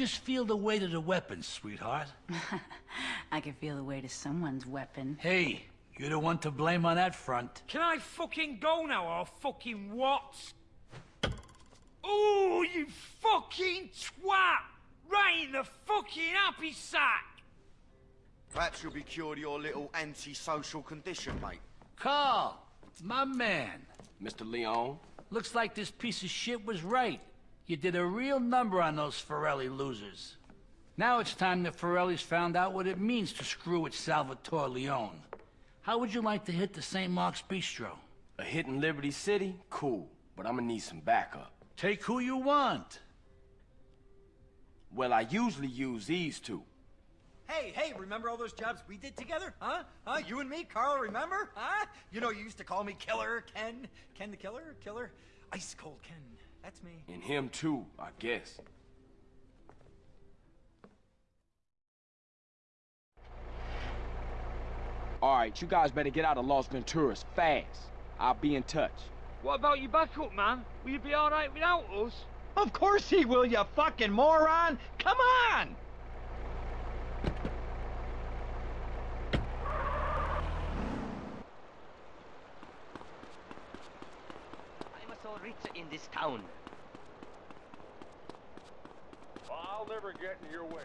Just feel the weight of the weapon, sweetheart. I can feel the weight of someone's weapon. Hey, you're the one to blame on that front. Can I fucking go now or fucking what? Ooh, you fucking twat! Right in the fucking happy sack! Perhaps you'll be cured of your little antisocial condition, mate. Carl, my man. Mr. Leone? Looks like this piece of shit was right. You did a real number on those Forelli losers. Now it's time the Forellis found out what it means to screw with Salvatore Leone. How would you like to hit the St. Mark's Bistro? A hit in Liberty City? Cool, but I'm gonna need some backup. Take who you want. Well, I usually use these two. Hey, hey, remember all those jobs we did together? Huh? Huh? You and me, Carl, remember? Huh? You know, you used to call me Killer Ken. Ken the Killer? Killer? Ice Cold Ken. That's me. And him too, I guess. All right, you guys better get out of Las Venturas fast. I'll be in touch. What about your backup, man? Will you be alright without us? Of course he will, you fucking moron! Come on! I'm a Solritza in this town. I'll never get in your way.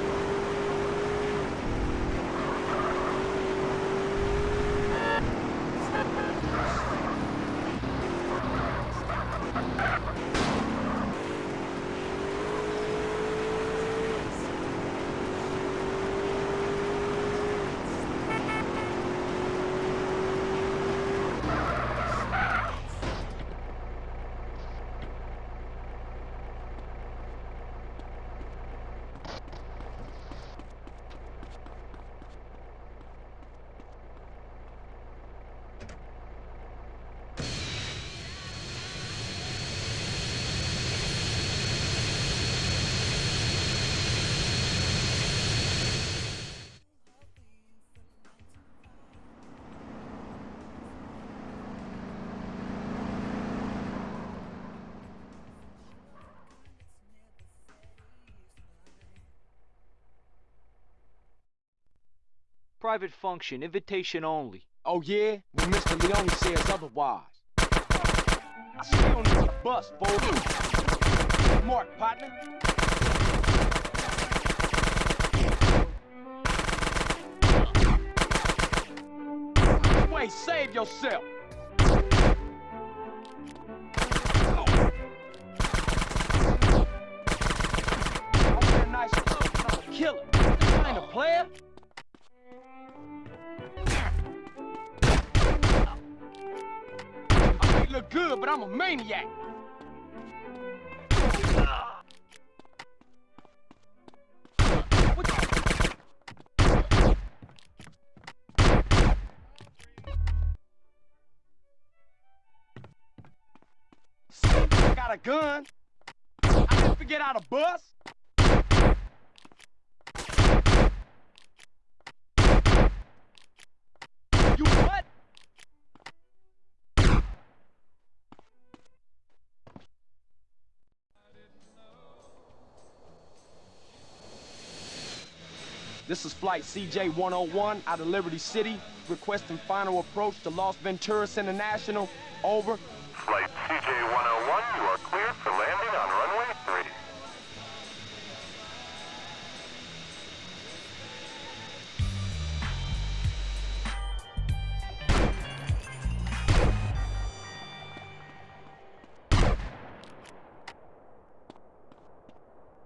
Private function, invitation only. Oh yeah? Well, Mr. Leone says otherwise. I see you on this bus, fool. Mark, partner. Wait, save yourself. Good, but I'm a maniac. I got a gun. I didn't forget how to bus. This is flight CJ-101 out of Liberty City, requesting final approach to Las Venturas International. Over. Flight CJ-101, you are cleared for on